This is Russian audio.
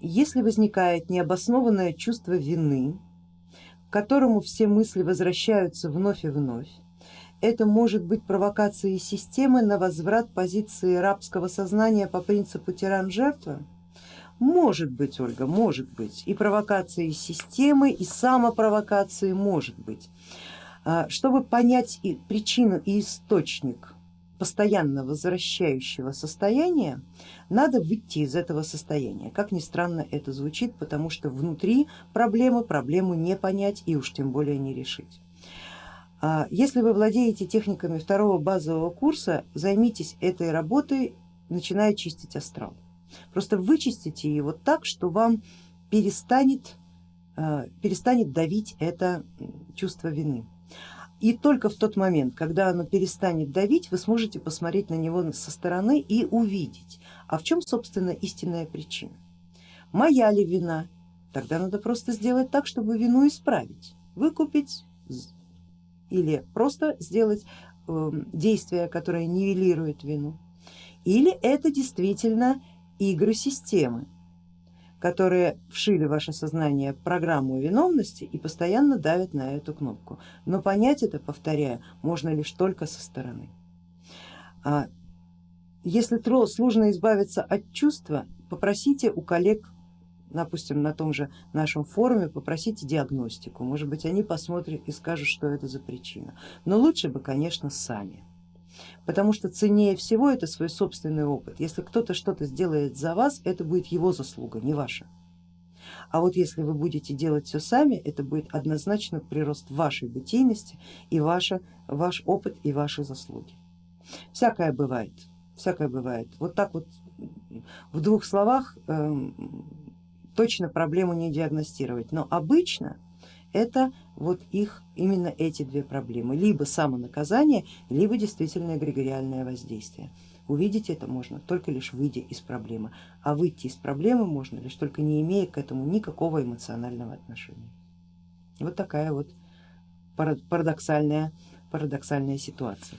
Если возникает необоснованное чувство вины, к которому все мысли возвращаются вновь и вновь, это может быть провокацией системы на возврат позиции рабского сознания по принципу тиран-жертва? Может быть, Ольга, может быть. И провокацией системы, и самопровокацией может быть. А, чтобы понять и причину и источник постоянно возвращающего состояния, надо выйти из этого состояния. Как ни странно это звучит, потому что внутри проблемы проблему не понять и уж тем более не решить. А если вы владеете техниками второго базового курса, займитесь этой работой, начиная чистить астрал. Просто вычистите его так, что вам перестанет, а, перестанет давить это чувство вины. И только в тот момент, когда оно перестанет давить, вы сможете посмотреть на него со стороны и увидеть, а в чем собственно истинная причина. Моя ли вина? Тогда надо просто сделать так, чтобы вину исправить, выкупить или просто сделать эм, действие, которое нивелирует вину. Или это действительно игры системы, которые вшили в ваше сознание программу виновности и постоянно давят на эту кнопку. Но понять это, повторяю, можно лишь только со стороны. А если сложно избавиться от чувства, попросите у коллег, допустим, на том же нашем форуме, попросите диагностику. Может быть, они посмотрят и скажут, что это за причина. Но лучше бы, конечно, сами потому что ценнее всего это свой собственный опыт. Если кто-то что-то сделает за вас, это будет его заслуга, не ваша. А вот если вы будете делать все сами, это будет однозначно прирост вашей бытийности и ваша, ваш опыт и ваши заслуги. Всякое бывает, всякое бывает. Вот так вот в двух словах э, точно проблему не диагностировать, но обычно это вот их именно эти две проблемы, либо самонаказание, либо действительно эгрегориальное воздействие. Увидеть это можно только лишь выйдя из проблемы, а выйти из проблемы можно лишь только не имея к этому никакого эмоционального отношения. Вот такая вот парадоксальная, парадоксальная ситуация.